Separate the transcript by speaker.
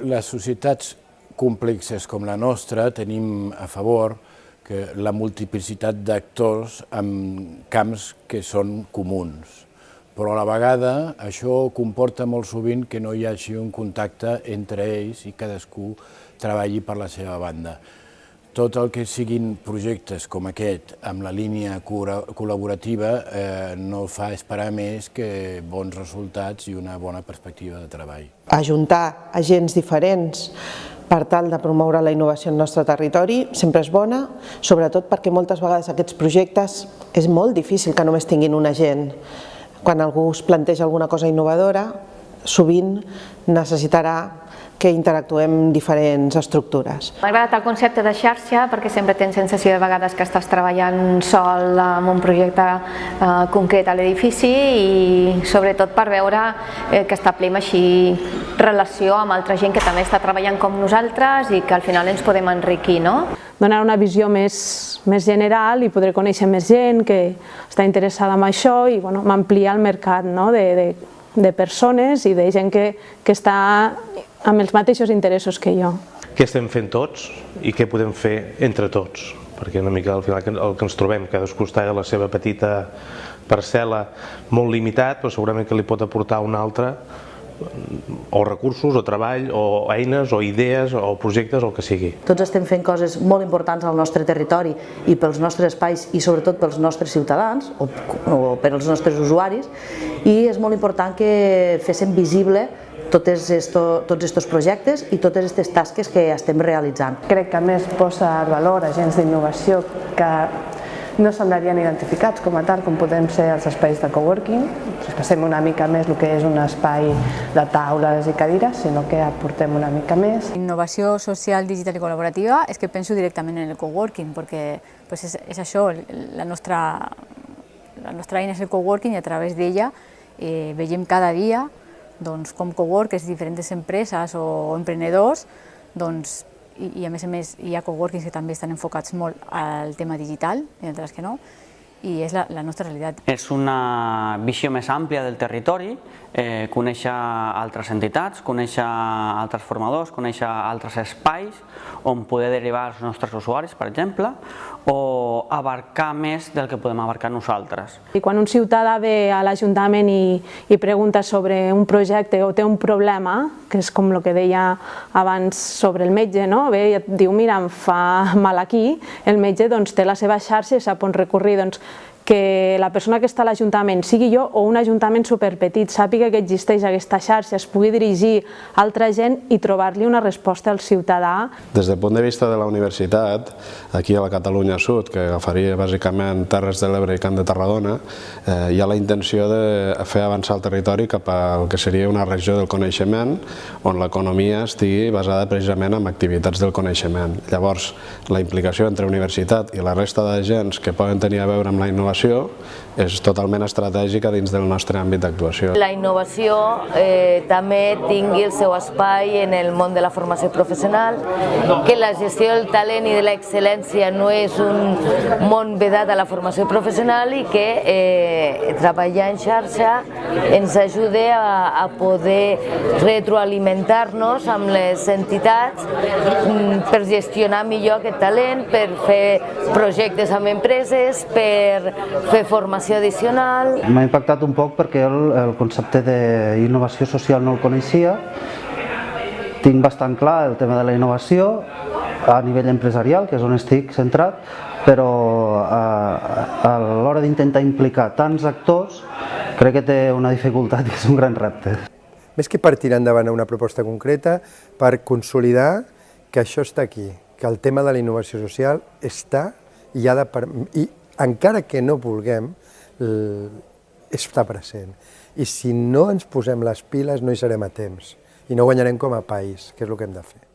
Speaker 1: Les societats complexes com la nostra tenim a favor que la multiplicitat d'actors en camps que són comuns. Però a la vegada això comporta molt sovint que no hi hagi un contacte entre ells i cadascú treballi per la seva banda. Tot el que siguin projectes com aquest, amb la línia col·laborativa, eh, no fa esperar més que bons resultats i una bona perspectiva de treball.
Speaker 2: Ajuntar agents diferents per tal de promoure la innovació al nostre territori sempre és bona, sobretot perquè moltes vegades aquests projectes és molt difícil que només tinguin un agent. Quan algú es planteja alguna cosa innovadora, sovint necessitarà que interactuem diferents estructures.
Speaker 3: M'ha agradat el concepte de xarxa perquè sempre tens sensació de vegades que estàs treballant sol en un projecte eh, concret a l'edifici i sobretot per veure eh, que establim així relació amb altra gent que també està treballant com nosaltres i que al final ens podem enriquir. No?
Speaker 4: Donar una visió més, més general i poder conèixer més gent que està interessada en això i bueno, ampliar el mercat no? de, de, de persones i de gent que, que està amb els mateixos interessos que jo.
Speaker 5: Què estem fent tots i què podem fer entre tots? Perquè una mica al final el que ens trobem, cadascú està a la seva petita parcel·la molt limitat, però segurament que li pot aportar un altre o recursos, o treball, o eines, o idees, o projectes, o el que sigui.
Speaker 6: Tots estem fent coses molt importants al nostre territori i pels nostres espais i sobretot pels nostres ciutadans o, o per als nostres usuaris i és molt important que féssim visible tots esto, tots aquests projectes i totes aquestes tasques que estem realitzant.
Speaker 7: Crec que més posa el valor agents d'innovació que no semblarien identificats com a tal com podem ser els espais de coworking, traspassem una mica més el que és un espai de taules i cadires, sinó que aportem una mica més.
Speaker 8: Innovació social, digital i col·laborativa és que penso directament en el coworking, perquè pues és, és això, la nostra, la nostra eina és el coworking i a través d'ella eh, veiem cada dia doncs, com coworkers, diferents empreses o emprenedors, doncs, i, i a més a més hi ha coworkings que també estan enfocats molt al tema digital, i altres que no, i és la, la nostra realitat.
Speaker 9: És una visió més àmplia del territori, eh, conèixer altres entitats, conèixer altres formadors, conèixer altres espais on poder derivar els nostres usuaris, per exemple, o abarcar més del que podem abarcar nosaltres.
Speaker 4: I quan un ciutadà ve a l'Ajuntament i, i pregunta sobre un projecte o té un problema, que és com el que deia abans sobre el metge, no? ve i et diu mira, em fa mal aquí, el metge doncs, té la seva xarxa i sap on recurrir. Doncs, que la persona que està a l'Ajuntament, sigui jo o un Ajuntament superpetit, sàpiga que existeix aquesta xarxa, es pugui dirigir a altra gent i trobar-li una resposta al ciutadà.
Speaker 10: Des del punt de vista de la universitat, aquí a la Catalunya Sud, que agafaria bàsicament Terres de l'Ebre i Camp de Tarragona, eh, hi ha la intenció de fer avançar el territori cap al que seria una regió del coneixement, on l'economia estigui basada precisament en activitats del coneixement. Llavors, la implicació entre universitat i la resta d'agents que poden tenir a veure amb la innovació innovació és totalment estratègica dins del nostre àmbit d'actuació.
Speaker 11: La innovació eh, també tingui el seu espai en el món de la formació professional, que la gestió del talent i de l'excel·lència no és un món vedat a la formació professional i que eh, treballar en xarxa ens ajude a, a poder retroalimentar-nos amb les entitats mm, per gestionar millor aquest talent, per fer projectes amb empreses, per fer formació addicional.
Speaker 12: M'ha impactat un poc perquè el, el concepte d'innovació social no el coneixia. Tinc bastant clar el tema de la innovació a nivell empresarial, que és on estic centrat, però a, a l'hora d'intentar implicar tants actors crec que té una dificultat i és un gran repte.
Speaker 13: Més que per tirar endavant una proposta concreta, per consolidar que això està aquí, que el tema de la innovació social està i, ha de, i encara que no vulguem, està present. I si no ens posem les piles no hi serem a temps i no guanyarem com a país, que és el que hem de fer.